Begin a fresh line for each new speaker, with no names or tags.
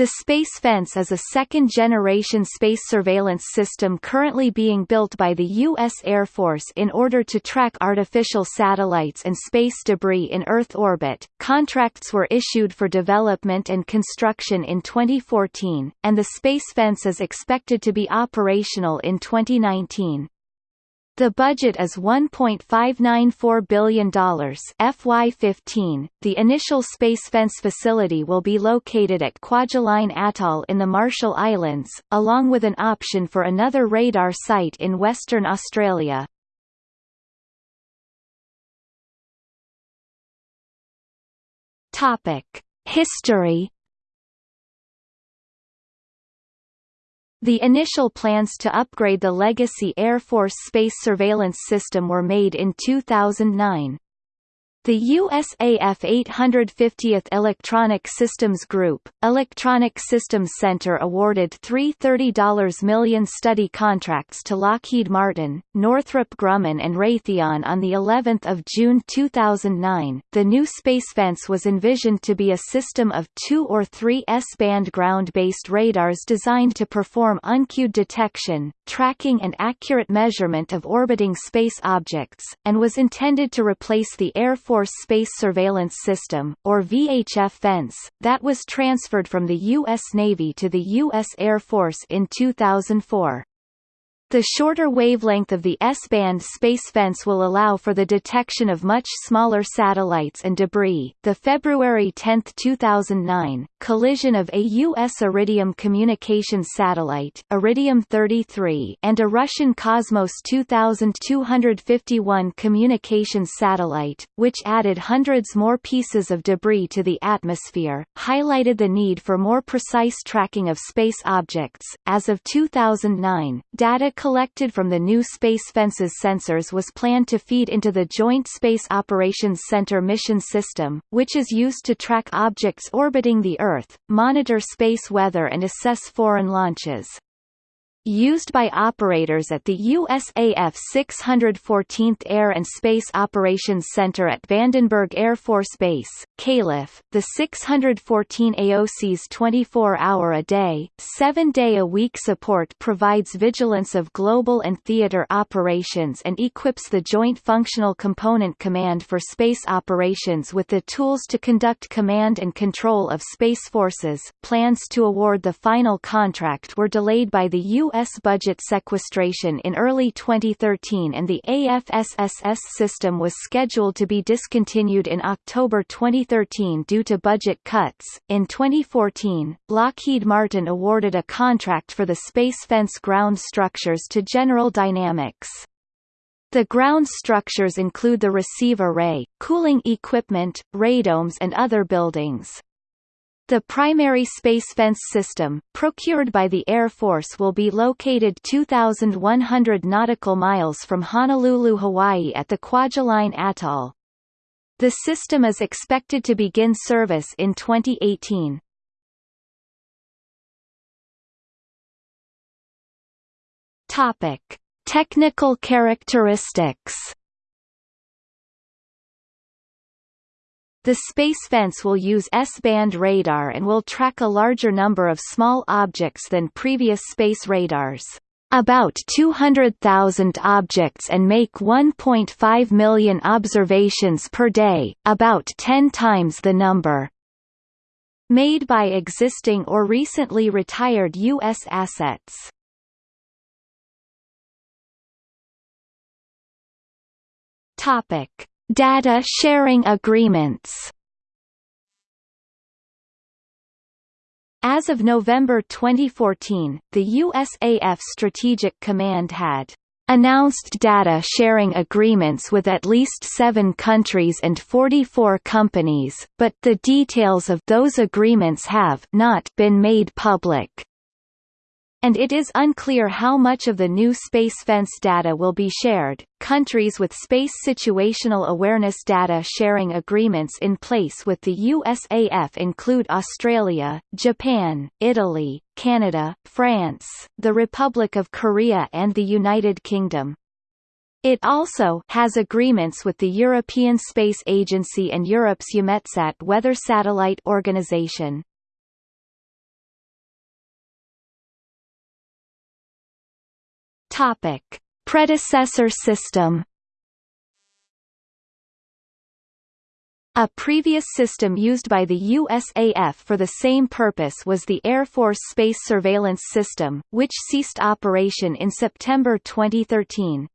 The Space Fence is a second-generation space surveillance system currently being built by the U.S. Air Force in order to track artificial satellites and space debris in Earth orbit. Contracts were issued for development and construction in 2014, and the Space Fence is expected to be operational in 2019. The budget is $1.594 billion FY15. The initial space fence facility will be located at Kwajalein Atoll in the Marshall Islands, along with an option for another radar site in Western Australia. Topic: History The initial plans to upgrade the legacy Air Force space surveillance system were made in 2009. The USAF 850th Electronic Systems Group, Electronic Systems Center awarded three $30 million study contracts to Lockheed Martin, Northrop Grumman and Raytheon on the 11th of June 2009. The new space fence was envisioned to be a system of two or three S-band ground-based radars designed to perform uncued detection, tracking and accurate measurement of orbiting space objects, and was intended to replace the Air Force Force Space Surveillance System, or VHF fence, that was transferred from the U.S. Navy to the U.S. Air Force in 2004. The shorter wavelength of the S-band space fence will allow for the detection of much smaller satellites and debris. The February 10, 2009, collision of a U.S. Iridium communications satellite Iridium 33 and a Russian Cosmos 2251 communications satellite, which added hundreds more pieces of debris to the atmosphere, highlighted the need for more precise tracking of space objects. As of 2009, data collected from the new Space Fences sensors was planned to feed into the Joint Space Operations Center mission system, which is used to track objects orbiting the Earth, monitor space weather and assess foreign launches used by operators at the USAF 614th Air and Space Operations Center at Vandenberg Air Force Base, Calif. The 614 AOC's 24-hour-a-day, 7-day-a-week support provides vigilance of global and theater operations and equips the Joint Functional Component Command for Space Operations with the tools to conduct command and control of space forces. Plans to award the final contract were delayed by the U U.S. budget sequestration in early 2013 and the AFSSS system was scheduled to be discontinued in October 2013 due to budget cuts. In 2014, Lockheed Martin awarded a contract for the Space Fence ground structures to General Dynamics. The ground structures include the receive array, cooling equipment, radomes and other buildings. The primary space fence system, procured by the Air Force will be located 2,100 nautical miles from Honolulu, Hawaii at the Kwajalein Atoll. The system is expected to begin service in 2018. Topic. Technical characteristics The space fence will use S-band radar and will track a larger number of small objects than previous space radars about 200,000 objects and make 1.5 million observations per day, about 10 times the number made by existing or recently retired U.S. assets. Topic. Data sharing agreements. As of November 2014, the USAF Strategic Command had announced data sharing agreements with at least seven countries and 44 companies, but the details of those agreements have not been made public and it is unclear how much of the new space fence data will be shared. Countries with space situational awareness data sharing agreements in place with the USAF include Australia, Japan, Italy, Canada, France, the Republic of Korea and the United Kingdom. It also has agreements with the European Space Agency and Europe's EUMETSAT weather satellite organization. Topic: Predecessor system. A previous system used by the USAF for the same purpose was the Air Force Space Surveillance System, which ceased operation in September 2013.